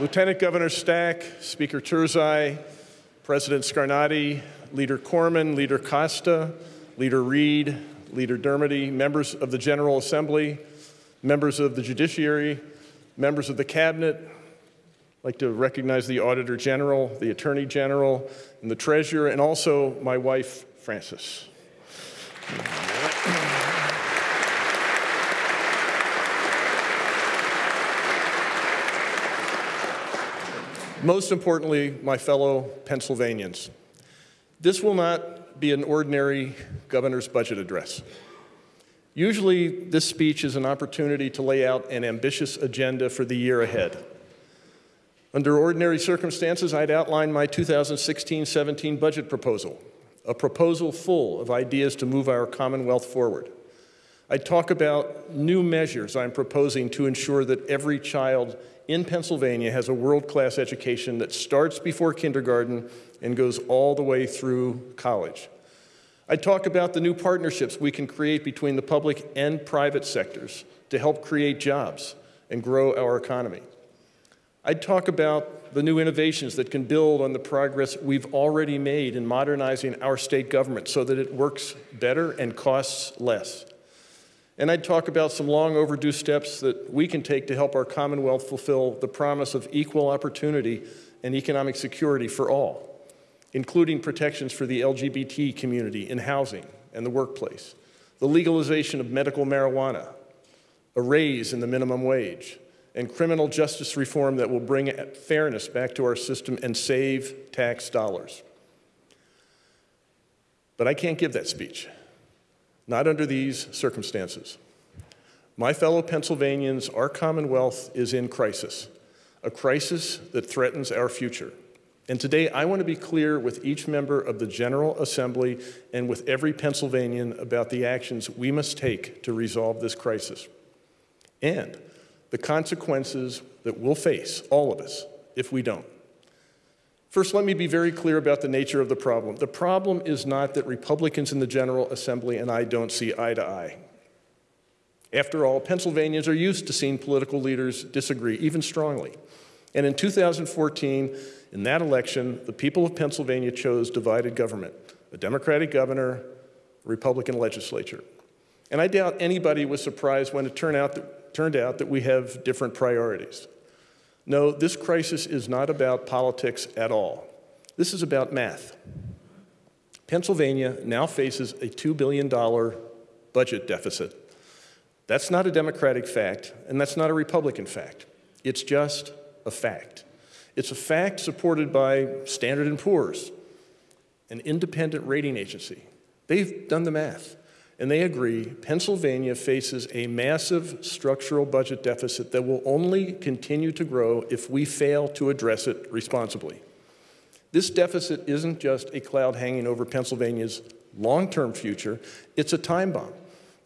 Lieutenant Governor Stack, Speaker Turzai, President Scarnati, Leader Corman, Leader Costa, Leader Reed, Leader Dermody, members of the General Assembly, members of the Judiciary, members of the Cabinet. I'd like to recognize the Auditor General, the Attorney General, and the Treasurer, and also my wife, Frances. Most importantly, my fellow Pennsylvanians, this will not be an ordinary governor's budget address. Usually, this speech is an opportunity to lay out an ambitious agenda for the year ahead. Under ordinary circumstances, I'd outline my 2016 17 budget proposal, a proposal full of ideas to move our Commonwealth forward. I'd talk about new measures I'm proposing to ensure that every child in Pennsylvania has a world-class education that starts before kindergarten and goes all the way through college. I talk about the new partnerships we can create between the public and private sectors to help create jobs and grow our economy. I'd talk about the new innovations that can build on the progress we've already made in modernizing our state government so that it works better and costs less. And I'd talk about some long overdue steps that we can take to help our Commonwealth fulfill the promise of equal opportunity and economic security for all, including protections for the LGBT community in housing and the workplace, the legalization of medical marijuana, a raise in the minimum wage, and criminal justice reform that will bring fairness back to our system and save tax dollars. But I can't give that speech not under these circumstances. My fellow Pennsylvanians, our Commonwealth is in crisis, a crisis that threatens our future. And today I want to be clear with each member of the General Assembly and with every Pennsylvanian about the actions we must take to resolve this crisis and the consequences that we'll face, all of us, if we don't. First, let me be very clear about the nature of the problem. The problem is not that Republicans in the General Assembly and I don't see eye to eye. After all, Pennsylvanians are used to seeing political leaders disagree, even strongly. And in 2014, in that election, the people of Pennsylvania chose divided government, a Democratic governor, a Republican legislature. And I doubt anybody was surprised when it turned out that, turned out that we have different priorities. No, this crisis is not about politics at all. This is about math. Pennsylvania now faces a $2 billion budget deficit. That's not a Democratic fact, and that's not a Republican fact. It's just a fact. It's a fact supported by Standard & Poor's, an independent rating agency. They've done the math. And they agree Pennsylvania faces a massive structural budget deficit that will only continue to grow if we fail to address it responsibly. This deficit isn't just a cloud hanging over Pennsylvania's long term future, it's a time bomb.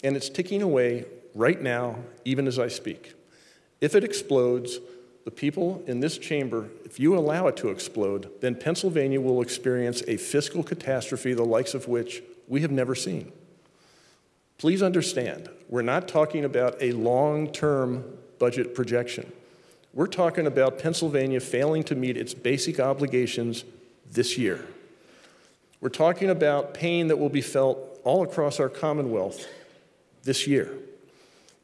And it's ticking away right now, even as I speak. If it explodes, the people in this chamber, if you allow it to explode, then Pennsylvania will experience a fiscal catastrophe the likes of which we have never seen. Please understand, we're not talking about a long-term budget projection. We're talking about Pennsylvania failing to meet its basic obligations this year. We're talking about pain that will be felt all across our Commonwealth this year.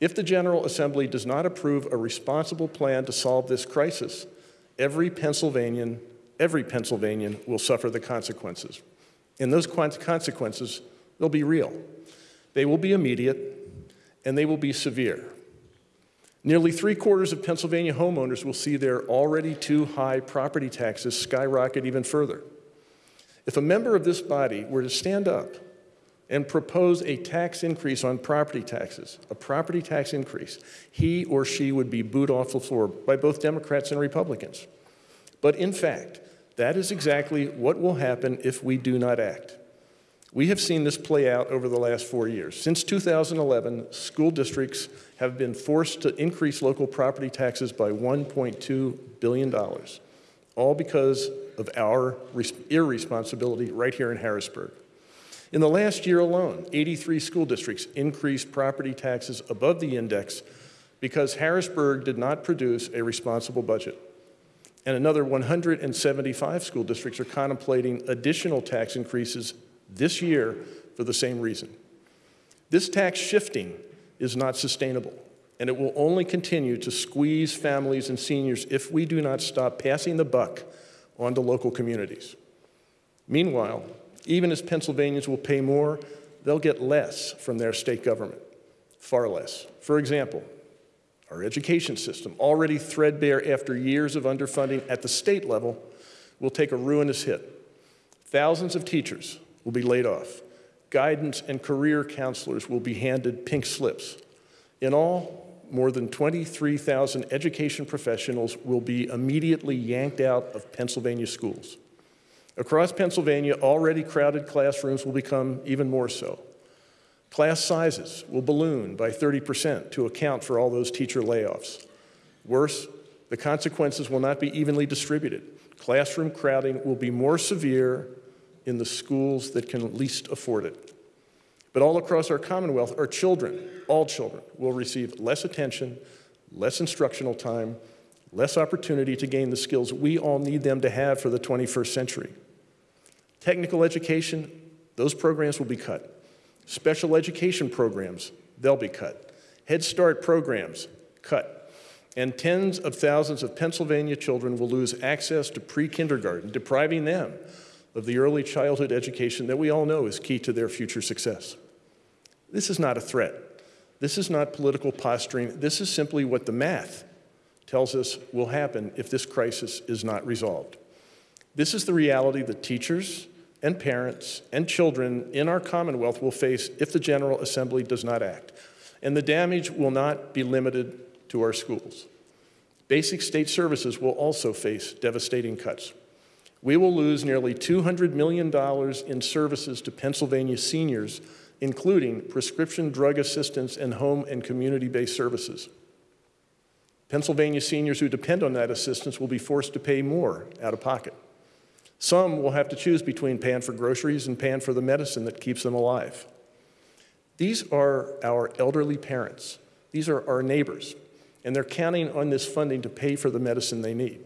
If the General Assembly does not approve a responsible plan to solve this crisis, every Pennsylvanian, every Pennsylvanian will suffer the consequences. And those consequences, they'll be real. They will be immediate and they will be severe. Nearly three quarters of Pennsylvania homeowners will see their already too high property taxes skyrocket even further. If a member of this body were to stand up and propose a tax increase on property taxes, a property tax increase, he or she would be booed off the floor by both Democrats and Republicans. But in fact, that is exactly what will happen if we do not act. We have seen this play out over the last four years. Since 2011, school districts have been forced to increase local property taxes by $1.2 billion, all because of our irresponsibility right here in Harrisburg. In the last year alone, 83 school districts increased property taxes above the index because Harrisburg did not produce a responsible budget. And another 175 school districts are contemplating additional tax increases this year for the same reason. This tax shifting is not sustainable, and it will only continue to squeeze families and seniors if we do not stop passing the buck on to local communities. Meanwhile, even as Pennsylvanians will pay more, they'll get less from their state government, far less. For example, our education system, already threadbare after years of underfunding at the state level, will take a ruinous hit. Thousands of teachers will be laid off. Guidance and career counselors will be handed pink slips. In all, more than 23,000 education professionals will be immediately yanked out of Pennsylvania schools. Across Pennsylvania, already crowded classrooms will become even more so. Class sizes will balloon by 30% to account for all those teacher layoffs. Worse, the consequences will not be evenly distributed. Classroom crowding will be more severe in the schools that can least afford it. But all across our Commonwealth, our children, all children, will receive less attention, less instructional time, less opportunity to gain the skills we all need them to have for the 21st century. Technical education, those programs will be cut. Special education programs, they'll be cut. Head Start programs, cut. And tens of thousands of Pennsylvania children will lose access to pre kindergarten, depriving them of the early childhood education that we all know is key to their future success. This is not a threat. This is not political posturing. This is simply what the math tells us will happen if this crisis is not resolved. This is the reality that teachers, and parents and children in our Commonwealth will face if the General Assembly does not act. And the damage will not be limited to our schools. Basic state services will also face devastating cuts. We will lose nearly $200 million in services to Pennsylvania seniors, including prescription drug assistance and home and community based services. Pennsylvania seniors who depend on that assistance will be forced to pay more out of pocket. Some will have to choose between paying for groceries and paying for the medicine that keeps them alive. These are our elderly parents. These are our neighbors. And they're counting on this funding to pay for the medicine they need.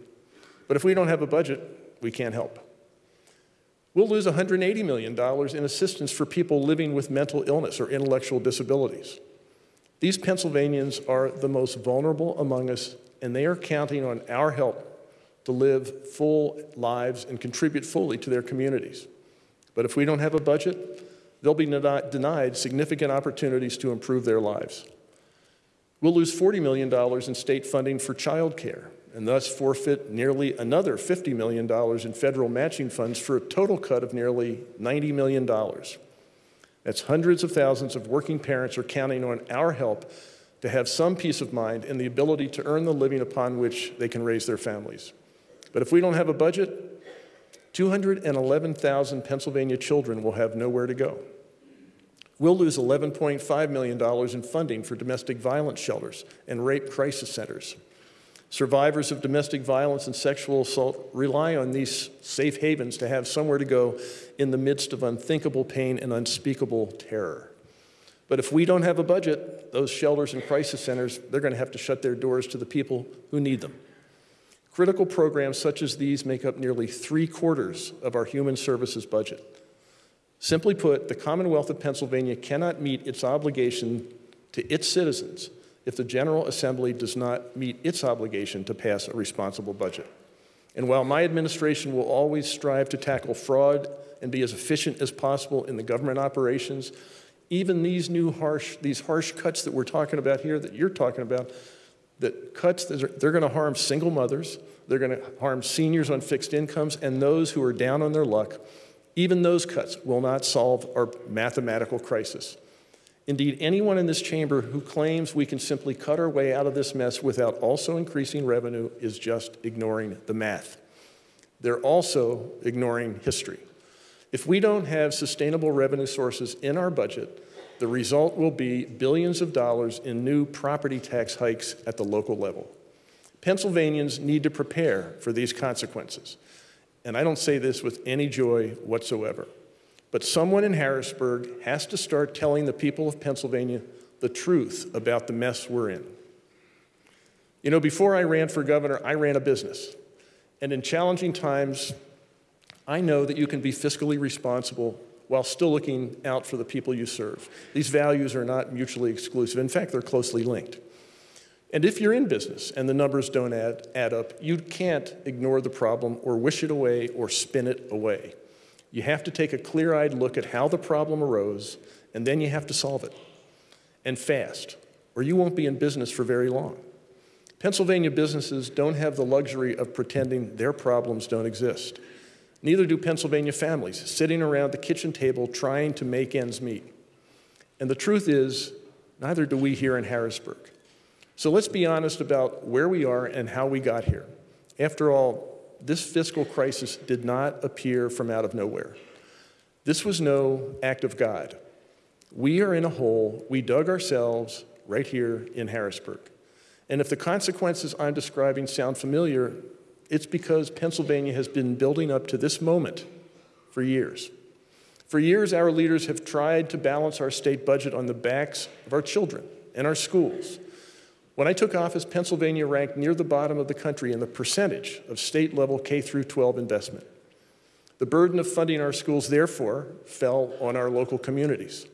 But if we don't have a budget, we can't help. We'll lose $180 million in assistance for people living with mental illness or intellectual disabilities. These Pennsylvanians are the most vulnerable among us, and they are counting on our help to live full lives and contribute fully to their communities. But if we don't have a budget, they'll be denied significant opportunities to improve their lives. We'll lose $40 million in state funding for child care and thus forfeit nearly another $50 million in federal matching funds for a total cut of nearly $90 million. That's hundreds of thousands of working parents are counting on our help to have some peace of mind and the ability to earn the living upon which they can raise their families. But if we don't have a budget, 211,000 Pennsylvania children will have nowhere to go. We'll lose $11.5 million in funding for domestic violence shelters and rape crisis centers. Survivors of domestic violence and sexual assault rely on these safe havens to have somewhere to go in the midst of unthinkable pain and unspeakable terror. But if we don't have a budget, those shelters and crisis centers, they're going to have to shut their doors to the people who need them. Critical programs such as these make up nearly three quarters of our human services budget. Simply put, the Commonwealth of Pennsylvania cannot meet its obligation to its citizens if the General Assembly does not meet its obligation to pass a responsible budget. And while my administration will always strive to tackle fraud and be as efficient as possible in the government operations, even these new harsh, these harsh cuts that we're talking about here, that you're talking about, that cuts, they're going to harm single mothers, they're going to harm seniors on fixed incomes, and those who are down on their luck. Even those cuts will not solve our mathematical crisis. Indeed, anyone in this chamber who claims we can simply cut our way out of this mess without also increasing revenue is just ignoring the math. They're also ignoring history. If we don't have sustainable revenue sources in our budget, the result will be billions of dollars in new property tax hikes at the local level. Pennsylvanians need to prepare for these consequences. And I don't say this with any joy whatsoever. But someone in Harrisburg has to start telling the people of Pennsylvania the truth about the mess we're in. You know, before I ran for governor, I ran a business. And in challenging times, I know that you can be fiscally responsible while still looking out for the people you serve. These values are not mutually exclusive. In fact, they're closely linked. And if you're in business and the numbers don't add, add up, you can't ignore the problem or wish it away or spin it away. You have to take a clear eyed look at how the problem arose, and then you have to solve it. And fast, or you won't be in business for very long. Pennsylvania businesses don't have the luxury of pretending their problems don't exist. Neither do Pennsylvania families sitting around the kitchen table trying to make ends meet. And the truth is, neither do we here in Harrisburg. So let's be honest about where we are and how we got here. After all, this fiscal crisis did not appear from out of nowhere. This was no act of God. We are in a hole we dug ourselves right here in Harrisburg. And if the consequences I'm describing sound familiar, it's because Pennsylvania has been building up to this moment for years. For years, our leaders have tried to balance our state budget on the backs of our children and our schools when I took office, Pennsylvania ranked near the bottom of the country in the percentage of state level K through 12 investment. The burden of funding our schools, therefore, fell on our local communities.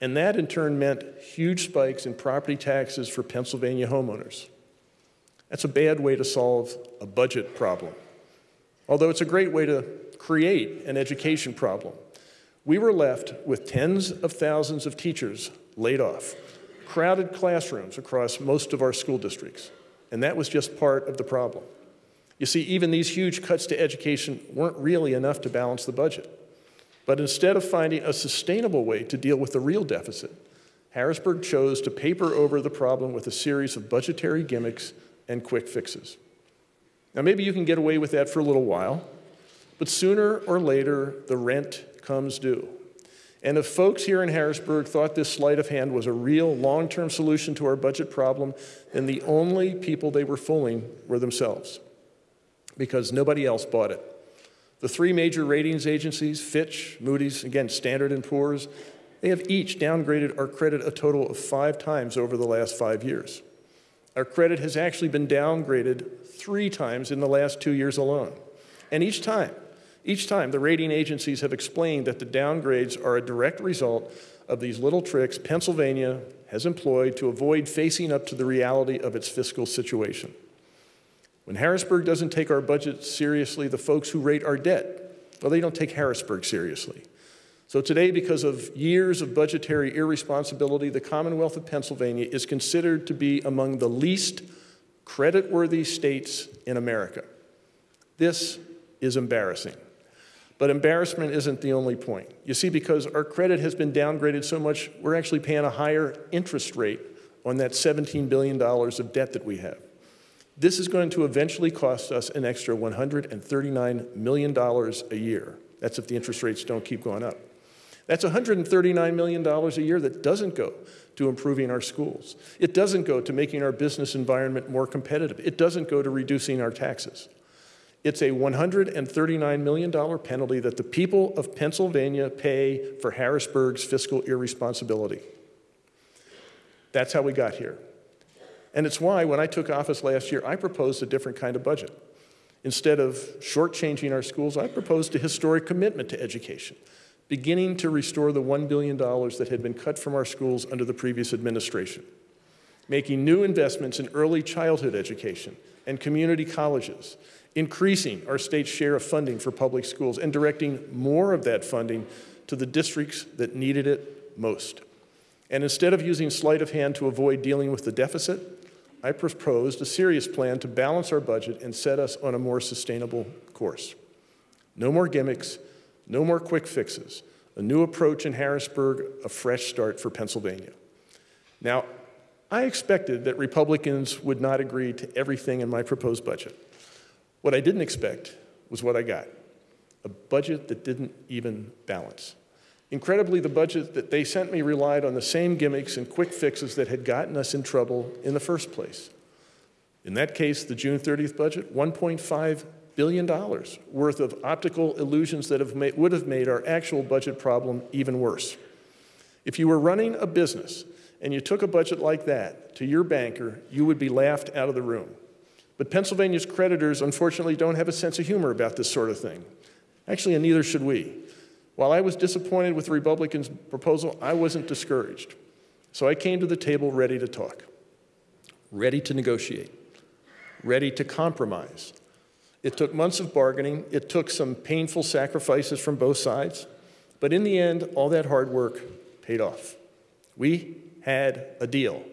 And that in turn meant huge spikes in property taxes for Pennsylvania homeowners. That's a bad way to solve a budget problem. Although it's a great way to create an education problem. We were left with tens of thousands of teachers laid off crowded classrooms across most of our school districts, and that was just part of the problem. You see, even these huge cuts to education weren't really enough to balance the budget. But instead of finding a sustainable way to deal with the real deficit, Harrisburg chose to paper over the problem with a series of budgetary gimmicks and quick fixes. Now, maybe you can get away with that for a little while, but sooner or later, the rent comes due. And if folks here in Harrisburg thought this sleight of hand was a real long term solution to our budget problem, then the only people they were fooling were themselves because nobody else bought it. The three major ratings agencies, Fitch, Moody's, again, Standard & Poor's, they have each downgraded our credit a total of five times over the last five years. Our credit has actually been downgraded three times in the last two years alone. And each time, each time, the rating agencies have explained that the downgrades are a direct result of these little tricks Pennsylvania has employed to avoid facing up to the reality of its fiscal situation. When Harrisburg doesn't take our budget seriously, the folks who rate our debt, well, they don't take Harrisburg seriously. So today, because of years of budgetary irresponsibility, the Commonwealth of Pennsylvania is considered to be among the least creditworthy states in America. This is embarrassing. But embarrassment isn't the only point. You see, because our credit has been downgraded so much, we're actually paying a higher interest rate on that $17 billion of debt that we have. This is going to eventually cost us an extra $139 million a year. That's if the interest rates don't keep going up. That's $139 million a year that doesn't go to improving our schools. It doesn't go to making our business environment more competitive. It doesn't go to reducing our taxes. It's a $139 million penalty that the people of Pennsylvania pay for Harrisburg's fiscal irresponsibility. That's how we got here. And it's why, when I took office last year, I proposed a different kind of budget. Instead of shortchanging our schools, I proposed a historic commitment to education, beginning to restore the $1 billion that had been cut from our schools under the previous administration, making new investments in early childhood education and community colleges, increasing our state's share of funding for public schools and directing more of that funding to the districts that needed it most. And instead of using sleight of hand to avoid dealing with the deficit, I proposed a serious plan to balance our budget and set us on a more sustainable course. No more gimmicks, no more quick fixes, a new approach in Harrisburg, a fresh start for Pennsylvania. Now, I expected that Republicans would not agree to everything in my proposed budget. What I didn't expect was what I got a budget that didn't even balance. Incredibly, the budget that they sent me relied on the same gimmicks and quick fixes that had gotten us in trouble in the first place. In that case, the June 30th budget, $1.5 billion worth of optical illusions that have made, would have made our actual budget problem even worse. If you were running a business and you took a budget like that to your banker, you would be laughed out of the room. But Pennsylvania's creditors, unfortunately, don't have a sense of humor about this sort of thing. Actually, and neither should we. While I was disappointed with the Republicans' proposal, I wasn't discouraged. So I came to the table ready to talk, ready to negotiate, ready to compromise. It took months of bargaining, it took some painful sacrifices from both sides, but in the end, all that hard work paid off. We had a deal.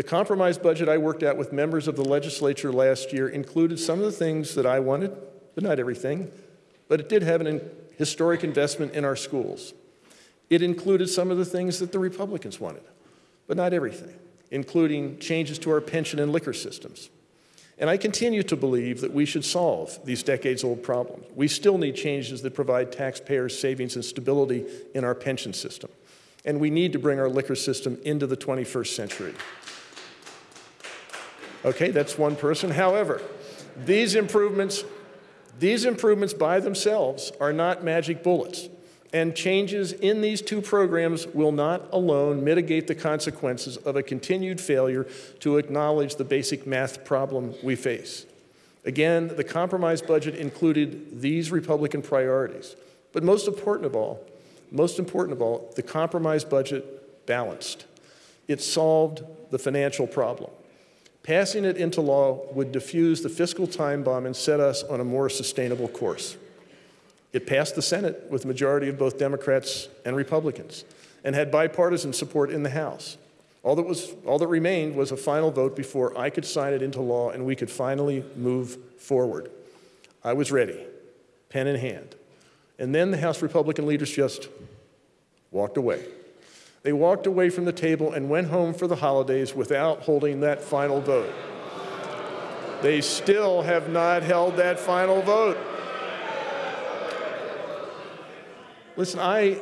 The compromise budget I worked out with members of the legislature last year included some of the things that I wanted, but not everything. But it did have an historic investment in our schools. It included some of the things that the Republicans wanted, but not everything, including changes to our pension and liquor systems. And I continue to believe that we should solve these decades old problems. We still need changes that provide taxpayers savings and stability in our pension system. And we need to bring our liquor system into the 21st century. Okay, that's one person. However, these improvements, these improvements by themselves are not magic bullets. And changes in these two programs will not alone mitigate the consequences of a continued failure to acknowledge the basic math problem we face. Again, the compromise budget included these Republican priorities. But most important of all, most important of all, the compromise budget balanced. It solved the financial problem. Passing it into law would diffuse the fiscal time bomb and set us on a more sustainable course. It passed the Senate with a majority of both Democrats and Republicans and had bipartisan support in the House. All that, was, all that remained was a final vote before I could sign it into law and we could finally move forward. I was ready, pen in hand. And then the House Republican leaders just walked away. They walked away from the table and went home for the holidays without holding that final vote. They still have not held that final vote. Listen, I,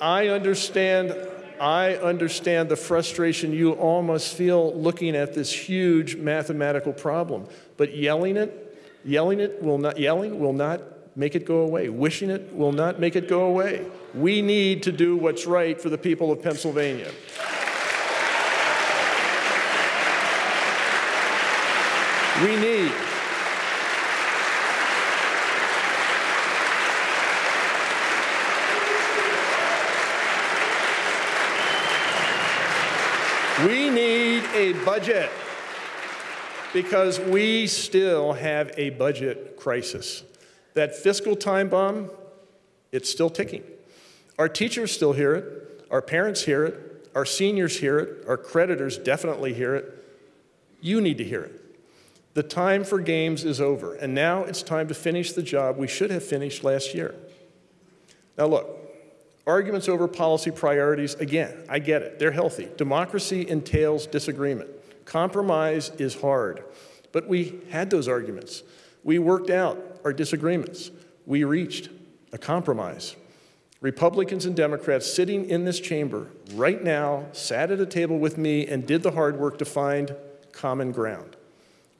I understand, I understand the frustration you all must feel looking at this huge mathematical problem. But yelling it, yelling it will not, yelling will not make it go away. Wishing it will not make it go away. We need to do what's right for the people of Pennsylvania. We need. We need a budget because we still have a budget crisis. That fiscal time bomb, it's still ticking. Our teachers still hear it, our parents hear it, our seniors hear it, our creditors definitely hear it. You need to hear it. The time for games is over, and now it's time to finish the job we should have finished last year. Now, look, arguments over policy priorities, again, I get it, they're healthy. Democracy entails disagreement. Compromise is hard, but we had those arguments. We worked out our disagreements. We reached a compromise. Republicans and Democrats sitting in this chamber right now sat at a table with me and did the hard work to find common ground.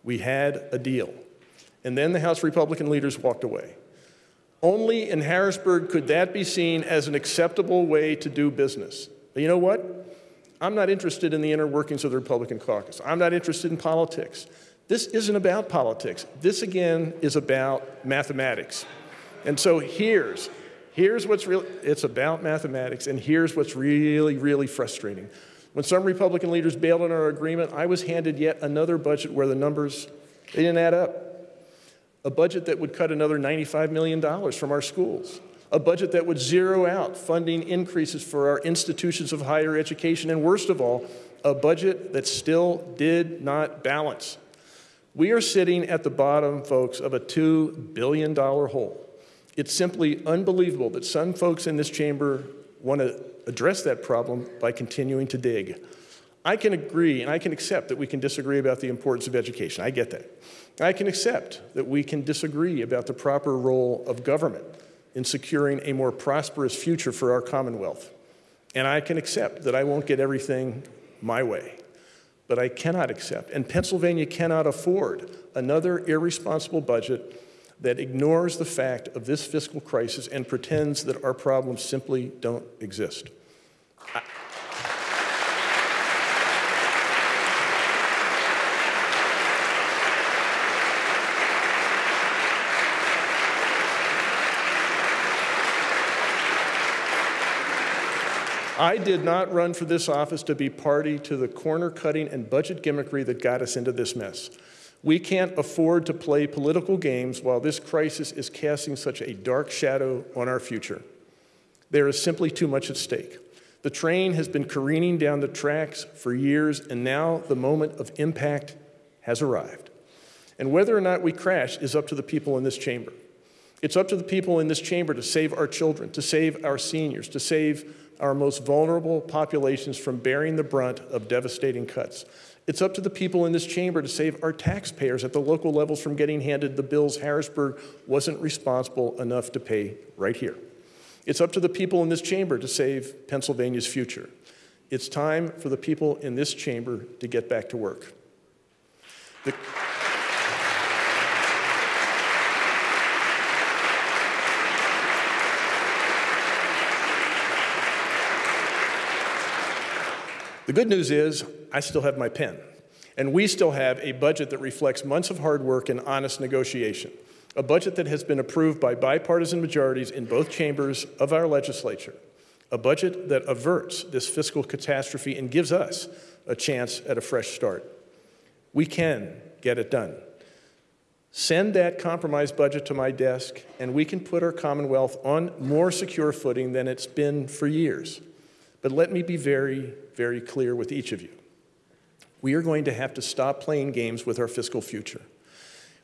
We had a deal. And then the House Republican leaders walked away. Only in Harrisburg could that be seen as an acceptable way to do business. But you know what? I'm not interested in the inner workings of the Republican caucus. I'm not interested in politics. This isn't about politics. This, again, is about mathematics. And so here's, here's what's real, it's about mathematics, and here's what's really, really frustrating. When some Republican leaders bailed on our agreement, I was handed yet another budget where the numbers, they didn't add up. A budget that would cut another $95 million from our schools. A budget that would zero out funding increases for our institutions of higher education. And worst of all, a budget that still did not balance. We are sitting at the bottom, folks, of a $2 billion hole. It's simply unbelievable that some folks in this chamber want to address that problem by continuing to dig. I can agree and I can accept that we can disagree about the importance of education. I get that. I can accept that we can disagree about the proper role of government in securing a more prosperous future for our Commonwealth. And I can accept that I won't get everything my way but I cannot accept, and Pennsylvania cannot afford another irresponsible budget that ignores the fact of this fiscal crisis and pretends that our problems simply don't exist. I I did not run for this office to be party to the corner cutting and budget gimmickry that got us into this mess. We can't afford to play political games while this crisis is casting such a dark shadow on our future. There is simply too much at stake. The train has been careening down the tracks for years, and now the moment of impact has arrived. And whether or not we crash is up to the people in this chamber. It's up to the people in this chamber to save our children, to save our seniors, to save our most vulnerable populations from bearing the brunt of devastating cuts. It's up to the people in this chamber to save our taxpayers at the local levels from getting handed the bills Harrisburg wasn't responsible enough to pay right here. It's up to the people in this chamber to save Pennsylvania's future. It's time for the people in this chamber to get back to work. The The good news is I still have my pen, and we still have a budget that reflects months of hard work and honest negotiation, a budget that has been approved by bipartisan majorities in both chambers of our legislature, a budget that averts this fiscal catastrophe and gives us a chance at a fresh start. We can get it done. Send that compromise budget to my desk, and we can put our Commonwealth on more secure footing than it's been for years. But let me be very, very clear with each of you. We are going to have to stop playing games with our fiscal future.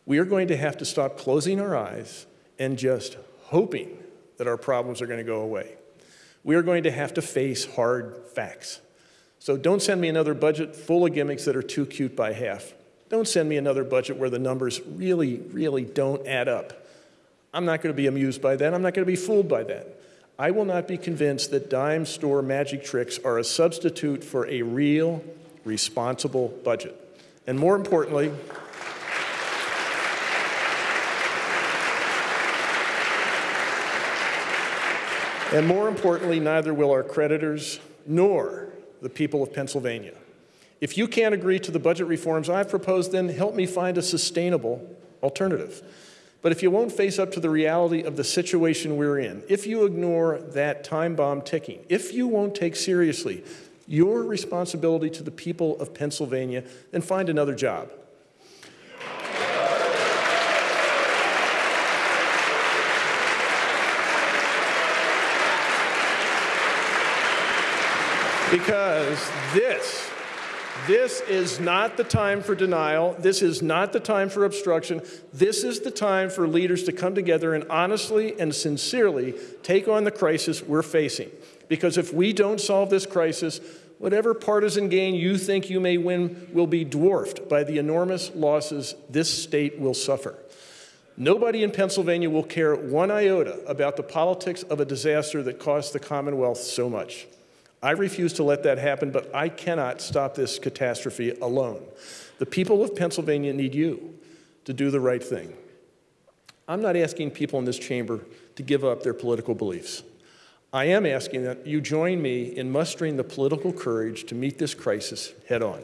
We are going to have to stop closing our eyes and just hoping that our problems are going to go away. We are going to have to face hard facts. So don't send me another budget full of gimmicks that are too cute by half. Don't send me another budget where the numbers really, really don't add up. I'm not going to be amused by that. I'm not going to be fooled by that. I will not be convinced that dime store magic tricks are a substitute for a real, responsible budget. And more importantly, and more importantly, neither will our creditors nor the people of Pennsylvania. If you can't agree to the budget reforms I've proposed, then help me find a sustainable alternative. But if you won't face up to the reality of the situation we're in, if you ignore that time bomb ticking, if you won't take seriously your responsibility to the people of Pennsylvania, then find another job. Because this this is not the time for denial. This is not the time for obstruction. This is the time for leaders to come together and honestly and sincerely take on the crisis we're facing. Because if we don't solve this crisis, whatever partisan gain you think you may win will be dwarfed by the enormous losses this state will suffer. Nobody in Pennsylvania will care one iota about the politics of a disaster that cost the Commonwealth so much. I refuse to let that happen, but I cannot stop this catastrophe alone. The people of Pennsylvania need you to do the right thing. I'm not asking people in this chamber to give up their political beliefs. I am asking that you join me in mustering the political courage to meet this crisis head on.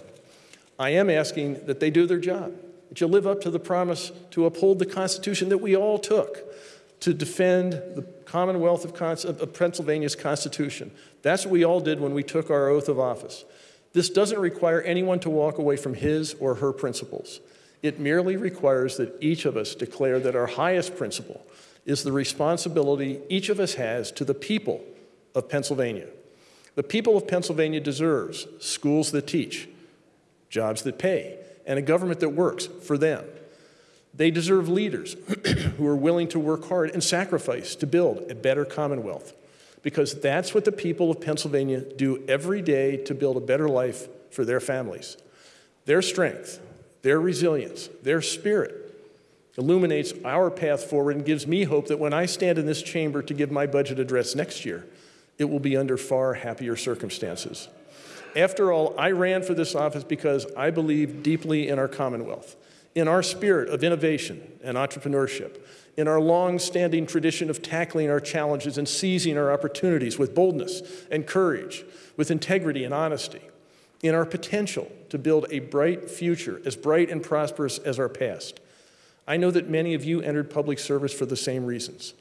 I am asking that they do their job, that you live up to the promise to uphold the Constitution that we all took, to defend the Commonwealth of, of, Pennsylvania's Constitution. That's what we all did when we took our oath of office. This doesn't require anyone to walk away from his or her principles. It merely requires that each of us declare that our highest principle is the responsibility each of us has to the people of Pennsylvania. The people of Pennsylvania deserves schools that teach, jobs that pay, and a government that works for them. They deserve leaders who are willing to work hard and sacrifice to build a better Commonwealth, because that's what the people of Pennsylvania do every day to build a better life for their families. Their strength, their resilience, their spirit illuminates our path forward and gives me hope that when I stand in this chamber to give my budget address next year, it will be under far happier circumstances. After all, I ran for this office because I believe deeply in our Commonwealth in our spirit of innovation and entrepreneurship, in our long standing tradition of tackling our challenges and seizing our opportunities with boldness and courage, with integrity and honesty, in our potential to build a bright future as bright and prosperous as our past. I know that many of you entered public service for the same reasons.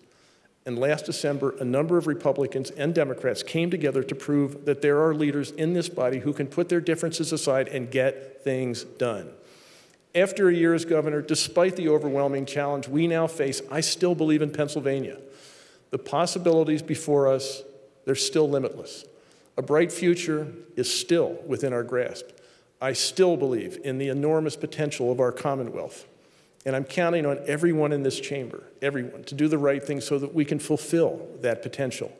And last December, a number of Republicans and Democrats came together to prove that there are leaders in this body who can put their differences aside and get things done. After a year as governor, despite the overwhelming challenge we now face, I still believe in Pennsylvania. The possibilities before us, they're still limitless. A bright future is still within our grasp. I still believe in the enormous potential of our Commonwealth. And I'm counting on everyone in this chamber, everyone, to do the right thing so that we can fulfill that potential.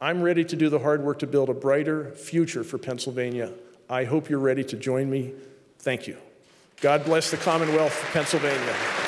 I'm ready to do the hard work to build a brighter future for Pennsylvania. I hope you're ready to join me. Thank you. God bless the Commonwealth of Pennsylvania.